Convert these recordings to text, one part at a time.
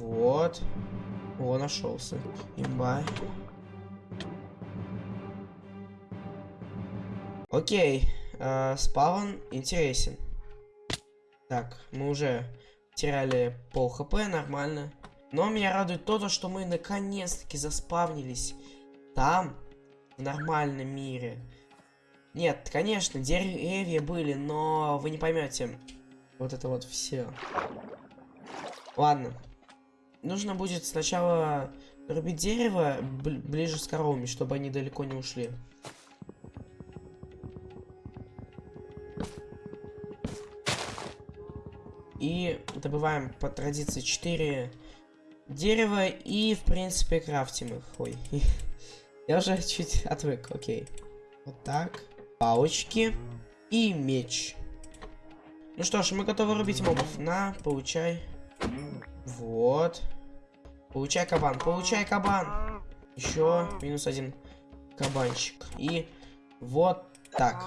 Вот. О, нашелся. Имба. Окей. Э, спаун интересен. Так, мы уже теряли пол хп, нормально. Но меня радует то, что мы наконец-таки заспавнились там, в нормальном мире. Нет, конечно, деревья были, но вы не поймете. Вот это вот все. Ладно. Нужно будет сначала рубить дерево ближе с коровами, чтобы они далеко не ушли. И добываем по традиции 4 дерева и, в принципе, крафтим их. Ой, я уже чуть отвык, окей. Вот так. Палочки и меч. Ну что ж, мы готовы рубить мобов. На, получай. Вот. Получай кабан, получай кабан. Еще минус один кабанчик. И вот так.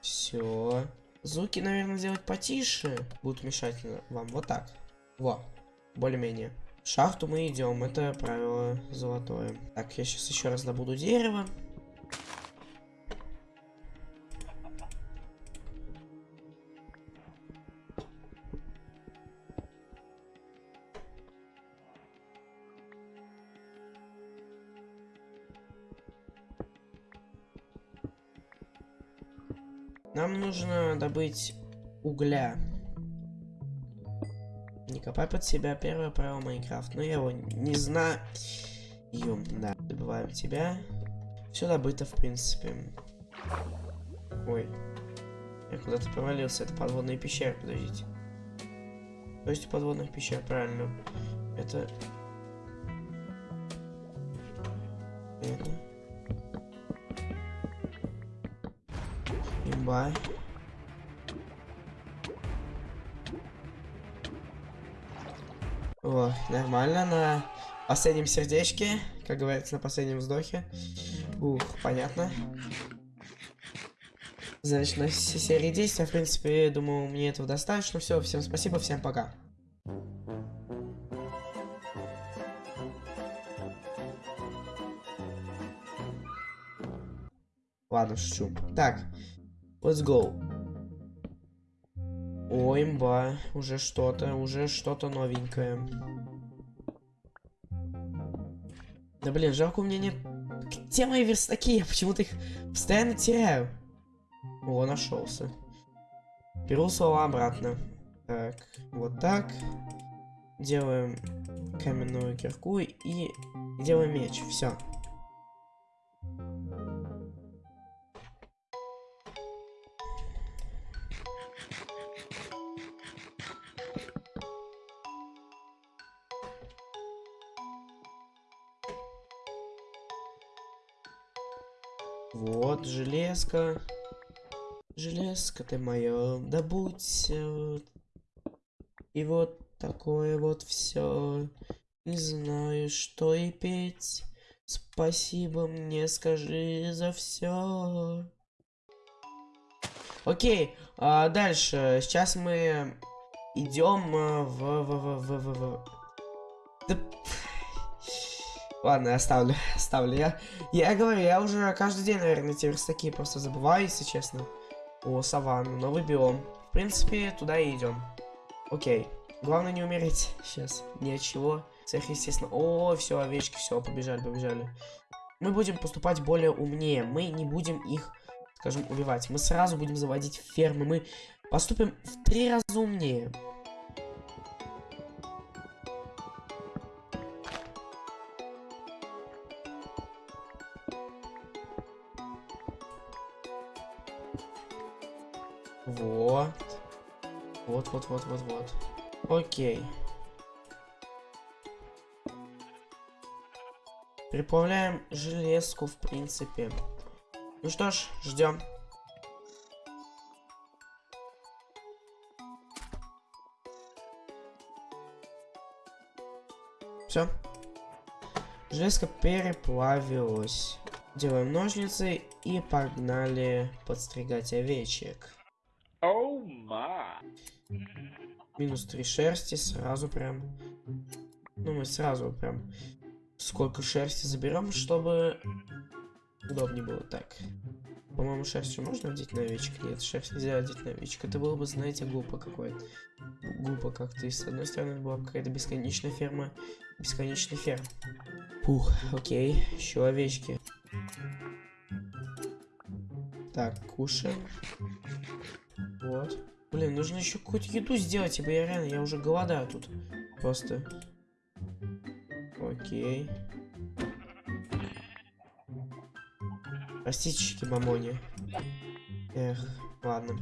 Все. Звуки, наверное, сделать потише. Будут мешать вам. Вот так. Во. Более-менее. В шахту мы идем. Это правило золотое. Так, я сейчас еще раз добуду дерево. Нам нужно добыть угля. Не копай под себя первое правило Майнкрафт. Но я его не знаю. Да. Добываем тебя. Все добыто, в принципе. Ой. Я куда-то провалился. Это подводные пещеры, подождите. То есть подводных пещер, правильно. Это... Это... Имба. О, нормально на последнем сердечке, как говорится, на последнем вздохе. Ух, понятно. Значит, на серии действия, в принципе, думаю, мне этого достаточно. Все, всем спасибо, всем пока. Ладно, шучу. Так, Let's go. О, имба. Уже что-то, уже что-то новенькое. Да блин, жалко у меня нет... Где мои верстаки? Я почему-то их постоянно теряю. О, нашелся. Беру слова обратно. Так, вот так. Делаем каменную кирку и делаем меч. Все. Вот, железка. Железка ты моя, добудь. И вот такое вот все. Не знаю, что и петь. Спасибо мне скажи за все. Окей, а дальше. Сейчас мы идем в, в, в, в, в, в. Да Ладно, оставлю, оставлю. Я, я говорю, я уже каждый день, наверное, эти верстаки просто забываю, если честно. О, саванну, новый биом. В принципе, туда и идем. Окей. Главное не умереть сейчас. Ни от чего. Сверхъестественно. О, все, овечки, все, побежали, побежали. Мы будем поступать более умнее. Мы не будем их, скажем, убивать. Мы сразу будем заводить фермы. Мы поступим в три раза умнее. Вот. Вот, вот, вот, вот, вот. Окей. Приплавляем железку, в принципе. Ну что ж, ждем. Все. Железка переплавилась. Делаем ножницы и погнали подстригать овечек. Oh my. Минус три шерсти, сразу прям. Ну, мы сразу прям сколько шерсти заберем, чтобы удобнее было. Так. По-моему, шерстью можно одеть на овечек? Нет, шерсть нельзя одеть на овечек. Это было бы, знаете, глупо какое-то. Глупо как-то. И с одной стороны, это была какая-то бесконечная ферма. Бесконечный ферм. Фух, окей. Еще овечки. Так, кушаем. Вот. Блин, нужно еще какую-то еду сделать, ибо я реально, я уже голодаю тут. Просто. Окей. Растички мамони. Эх, ладно.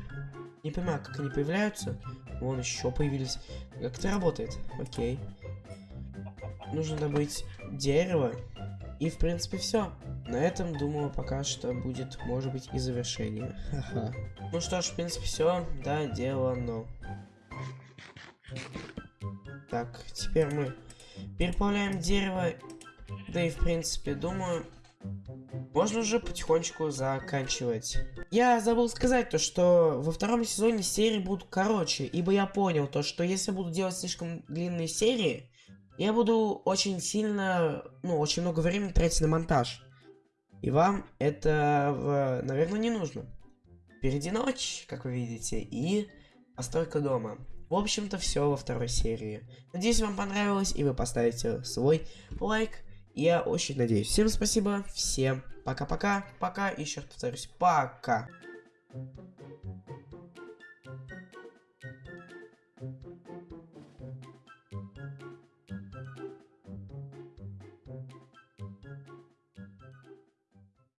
Не понимаю, как они появляются. Вон еще появились. Как это работает? Окей. Нужно добыть дерево. И, в принципе, все. На этом, думаю, пока что будет, может быть, и завершение. Ха-ха. Ну что ж, в принципе, все. Да, дело, но. Так, теперь мы переплавляем дерево. Да и, в принципе, думаю, можно уже потихонечку заканчивать. Я забыл сказать то, что во втором сезоне серии будут короче, ибо я понял то, что если буду делать слишком длинные серии, я буду очень сильно, ну, очень много времени тратить на монтаж. И вам это, наверное, не нужно. Впереди ночь, как вы видите, и постройка дома. В общем-то, все во второй серии. Надеюсь, вам понравилось, и вы поставите свой лайк. Я очень надеюсь. Всем спасибо, всем пока-пока, пока, еще раз повторюсь, пока.